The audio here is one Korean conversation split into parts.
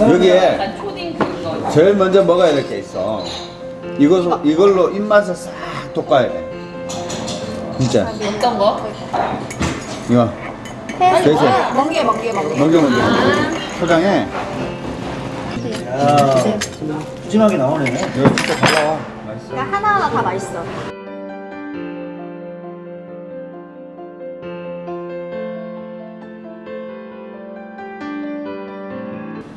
여기에 그거. 제일 먼저 먹어야 될 게 있어. 이거 이걸로 입맛을 싹 돋궈야 돼. 진짜 어떤 거? 이거 해. 돼지. 멍게 멍게 멍게. 먼저 먼저 포장해. 야, 푸짐하게 나오네. 이거 진짜 잘 나와. 맛있어. 그러니까 하나하나 다 맛있어.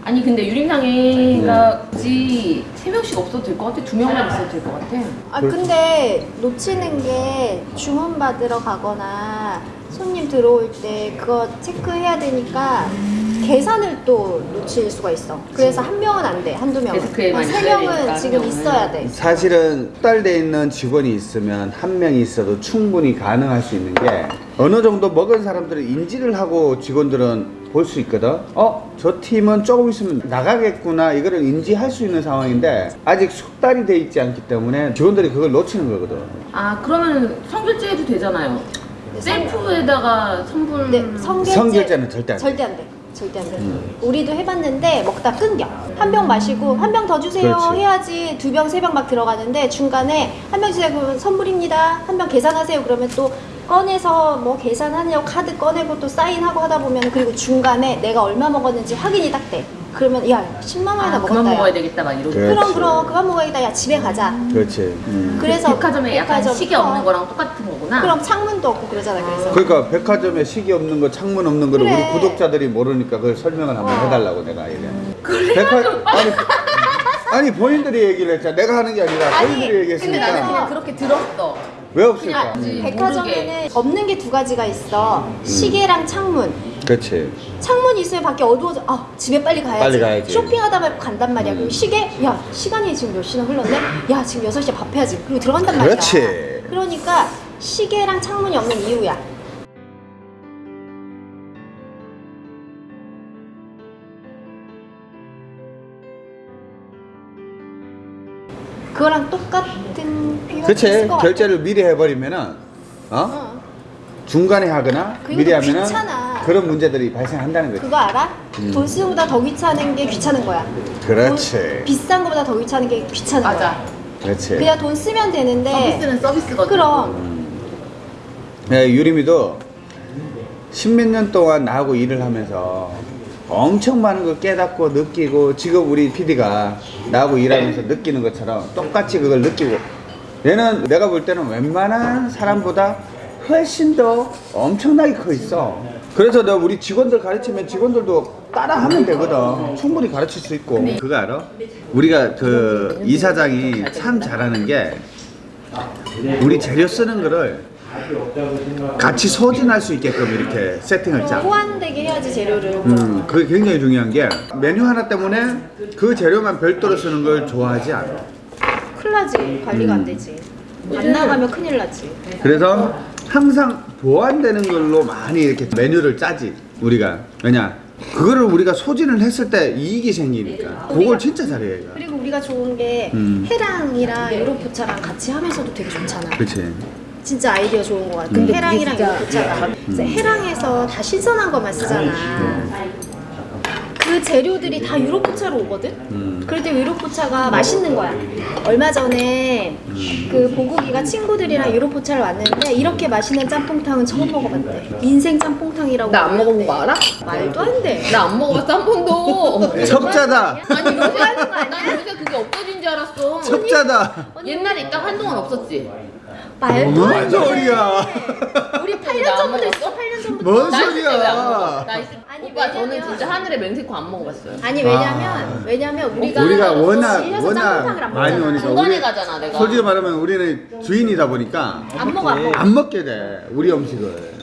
아니 근데 유림상에가 굳이 세 명씩 없어도 될 것 같아? 두 명만 있어도 될 것 같아? 아 근데 놓치는 게 주문 받으러 가거나 손님 들어올 때 그거 체크해야 되니까 계산을 또 놓칠 수가 있어. 그래서 한 명은 안 돼, 한두 명은. 데스크에만 세 있어야 명은 지금. 있어야 돼. 사실은 딸돼 있는 직원이 있으면 한 명이 있어도 충분히 가능할 수 있는 게 어느 정도 먹은 사람들은 인지를 하고 직원들은 볼 수 있거든. 어, 저 팀은 조금 있으면 나가겠구나 이거를 인지할 수 있는 상황인데 아직 숙달이 돼 있지 않기 때문에 직원들이 그걸 놓치는 거거든. 아 그러면 성결제 해도 되잖아요. 셀프에다가. 근데 네, 성결제 성결제는 절대 안 돼. 절대 안 돼. 절대 안 돼. 우리도 해봤는데 먹다 끊겨. 한 병 마시고 한 병 더 주세요 그렇지. 해야지 두 병 세 병 막 들어가는데 중간에 한 병 주세요 그러면 선물입니다. 한 병 계산하세요 그러면 또 꺼내서 뭐 계산하냐고 카드 꺼내고 또 사인하고 하다 보면 그리고 중간에 내가 얼마 먹었는지 확인이 딱 돼. 그러면 야 10만 원이나 아, 먹었다. 그만 야. 먹어야 되겠다 막 이러고. 그럼 그렇지. 그럼 그만 먹어야겠다. 야 집에 가자. 그렇지. 음. 그래서 백화점에 약간 백화점, 시계 어. 없는 거랑 똑같은 거구나. 그럼 창문도 없고 그러잖아. 그래서 그러니까 백화점에 시계 없는 거, 창문 없는 거를 그래. 우리 구독자들이 모르니까 그걸 설명을 한번 어. 해달라고 내가 얘기해. 백화 아니 아니 본인들이 얘기를 했잖아. 내가 하는 게 아니라 본인들이 근데 얘기했으니까 나는 그냥 그렇게 들었어. 왜 없을까? 그냥 음. 백화점에는 없는 게 두 가지가 있어. 시계랑 창문. 그렇지. 창문이 있으면 밖에 어두워져. 아, 집에 빨리 가야지. 빨리 가야지. 쇼핑하다 말고 간단 말이야. 음. 그리고 시계, 야, 시간이 지금 몇 시나 흘렀네? 야, 지금 6시에 밥 해야지. 그리고 들어간단 말이야. 그렇지. 그러니까 시계랑 창문이 없는 이유야. 그거랑 똑같은 같아. 결제를 미리 해버리면은 어? 어. 중간에 하거나 그리고 미리 하면은 귀찮아. 그런 문제들이 발생한다는 거지. 그거 알아? 음. 돈 쓰는 것보다 더 귀찮은 게 귀찮은 거야. 그렇지. 돈 비싼 것보다 더 귀찮은 게 귀찮은 맞아. 거야. 그렇지. 그냥 돈 쓰면 되는데. 서비스는 서비스거든. 그럼 네, 유림이도 십몇 년 동안 나하고 일을 하면서 엄청 많은 걸 깨닫고 느끼고 지금 우리 PD가 나하고 일하면서 느끼는 것처럼 똑같이 그걸 느끼고 얘는 내가 볼 때는 웬만한 사람보다 훨씬 더 엄청나게 커 있어. 그래서 너 우리 직원들 가르치면 직원들도 따라 하면 되거든. 충분히 가르칠 수 있고. 그거 알아? 우리가 그 이사장이 참 잘하는 게 우리 재료 쓰는 거를 같이 소진할 수 있게끔 이렇게 세팅을 짜. 호환되게 해야지 재료를. 음, 그게 굉장히 중요한 게 메뉴 하나 때문에 그 재료만 별도로 쓰는 걸 좋아하지 않아. 큰일 나지. 관리가 안 되지. 안 나가면 큰일 나지. 그래서 항상 보완되는 걸로 많이 이렇게 메뉴를 짜지 우리가 왜냐 그거를 우리가 소진을 했을 때 이익이 생기니까 그걸 진짜 잘해 얘가. 그리고 우리가 좋은 게 음. 해랑이랑 유로포차랑 같이 하면서도 되게 좋잖아. 그렇지. 진짜 아이디어 좋은 거 같아. 근데 해랑이랑 그게 진짜- 유로포차가 그래서 해랑에서 다 신선한 것만 쓰잖아. 그 재료들이 다 유로포차로 오거든? 음. 그럴 때 유로포차가 맛있는 거야. 얼마 전에 그 보국이가 친구들이랑 유로포차를 왔는데 이렇게 맛있는 짬뽕탕은 처음 먹어봤대. 인생 짬뽕탕이라고. 나 안 먹어본 거 알아? 말도 안 돼. 나 안 먹어봤어 한 번도. 첩자다. 아니 요새 난 요새 그게 없어진 줄 알았어. 첩자다. 옛날에 있다 한동안 없었지. 말도 뭔안 돼. 소리야. 우리 8년 나안 전부터? 있어. 8년 전부터. 뭔 나 있을 때왜안 먹어? 소리야. 나 있을 아니, 오빠 저는 왜냐면- 진짜 하늘의 맹세코 안 먹어봤어요. 아니 왜냐면 왜냐면 우리가 우리가 워낙 워낙 짬뽕탕을 안 많이 먹잖아. 오니까 중간에 우리 가잖아 내가. 솔직히 말하면 우리는 주인이다 보니까 안 먹어 안 먹어. 안 먹게 돼 우리 음식을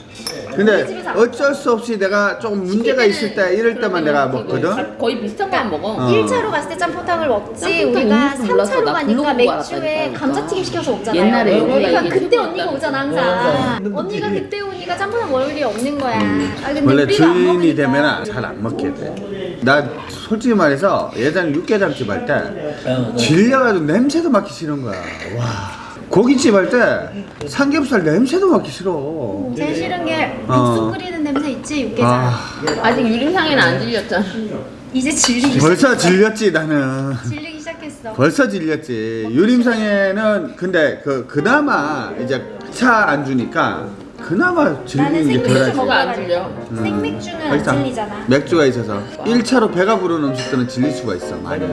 근데 어쩔 수 없이 내가 조금 문제가 있을 때 이럴 때만 내가 먹거든 거의 비슷한 거만 먹어. 어. 1차로 갔을 때 짬뽕탕을 먹지 짬뽕탕 우리가 있는 줄 몰랐어. 3차로 나 가니까 맥주에. 감자튀김 시켜서 먹잖아요 옛날에 그러니까 그때. 언니가 오잖아 항상 언니가 그때 오니까 짬뽕탕 먹을 일이 없는 거야 아, 근데 원래 주인이. 되면 잘 안 먹게 돼 나 솔직히 말해서 예전에 육개장집 할 때 질려가지고 냄새도 맡기 싫은 거야 와 고깃집 할 때 삼겹살 냄새도 맡기 싫어 제일 싫은 게 어. 육수 끓이는 냄새 있지 육개장 아 아직 유림상에는 안 질렸잖아. 이제 질리기 벌써 질렸지 나는. 질리기 시작했어. 벌써 질렸지. 유림상에는 근데 그 그나마 이제 차 안 주니까 그나마 질리는 게 덜하지. 뭐가 안. 질려? 생맥주는 안. 질리잖아. 맥주가 있어서 1차로 배가 부른 음식들은 질릴 수가 있어 많이.